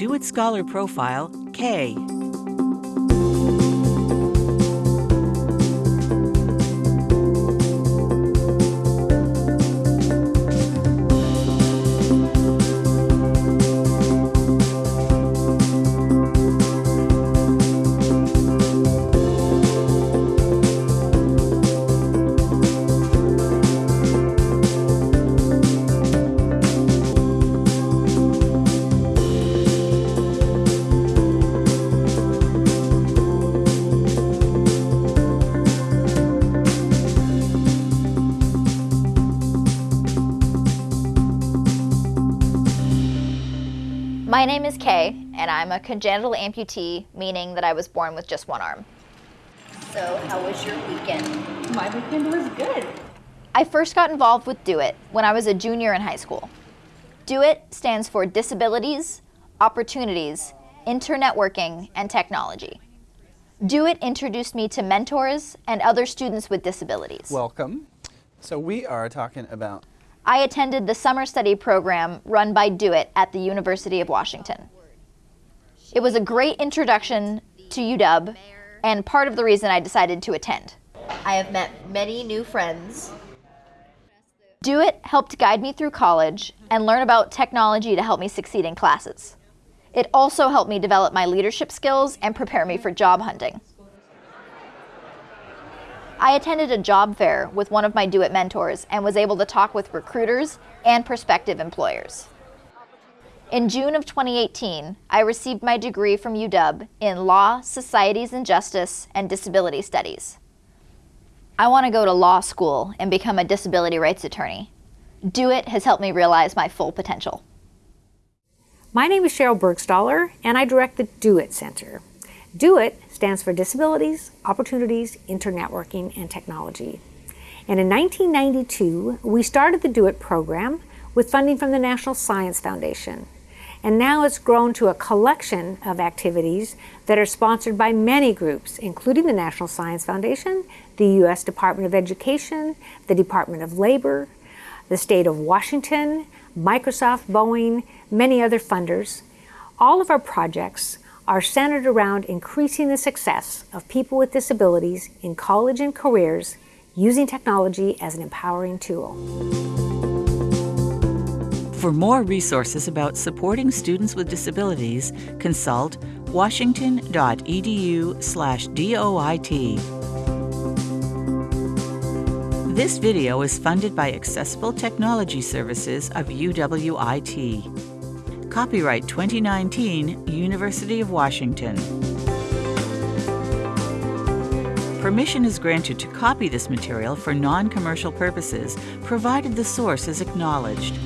DO-IT Scholar Profile, K. My name is Kay, and I'm a congenital amputee, meaning that I was born with just one arm. So, how was your weekend? My weekend was good. I first got involved with DO-IT when I was a junior in high school. DO-IT stands for Disabilities, Opportunities, Internetworking, and Technology. DO-IT introduced me to mentors and other students with disabilities. Welcome. So we are talking about I attended the summer study program run by DO-IT at the University of Washington. It was a great introduction to UW and part of the reason I decided to attend. I have met many new friends. DO-IT helped guide me through college and learn about technology to help me succeed in classes. It also helped me develop my leadership skills and prepare me for job hunting. I attended a job fair with one of my DO-IT mentors and was able to talk with recruiters and prospective employers. In June of 2018, I received my degree from UW in Law, Societies and Justice, and Disability Studies. I want to go to law school and become a disability rights attorney. DO-IT has helped me realize my full potential. My name is Sheryl Burgstahler, and I direct the DO-IT Center. DO-IT stands for Disabilities, Opportunities, Internetworking, and Technology. And in 1992, we started the DO-IT program with funding from the National Science Foundation. And now it's grown to a collection of activities that are sponsored by many groups, including the National Science Foundation, the U.S. Department of Education, the Department of Labor, the state of Washington, Microsoft, Boeing, many other funders. All of our projects are centered around increasing the success of people with disabilities in college and careers using technology as an empowering tool. For more resources about supporting students with disabilities, consult washington.edu slash DOIT. This video is funded by Accessible Technology Services of UWIT. Copyright 2019, University of Washington. Permission is granted to copy this material for non-commercial purposes, provided the source is acknowledged.